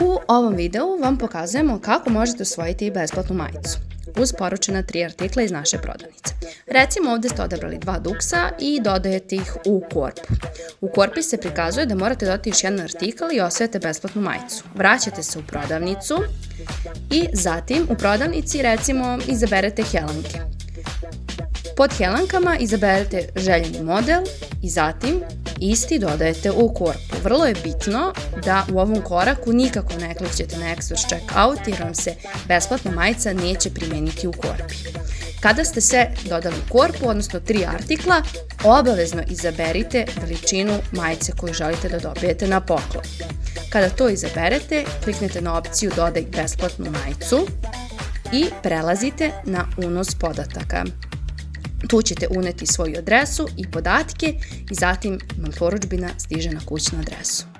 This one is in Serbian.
U ovom videu vam pokazujemo kako možete osvojiti besplatnu majicu uz poručena tri artikla iz naše prodavnice. Recimo ovde ste odabrali dva duksa i dodajete ih u korpu. U korpi se prikazuje da morate dodati još jedan artikl i osvojate besplatnu majicu. Vraćate se u prodavnicu i zatim u prodavnici recimo izaberete helanke. Pod helankama izaberete željeni model i zatim isti dodajete u korpu. Vrlo je bitno da u ovom koraku nikako ne klikćete na Exos Checkout jer vam se besplatna majica neće primeniti u korpi. Kada ste sve dodali u korpu, odnosno tri artikla, obavezno izaberite veličinu majice koju želite da dobijete na poklon. Kada to izaberete, kliknete na opciju Dodaj besplatnu majicu i prelazite na unos podataka. Tu ćete uneti svoju adresu i podatke i zatim vam poručbina stiže na kućnu adresu.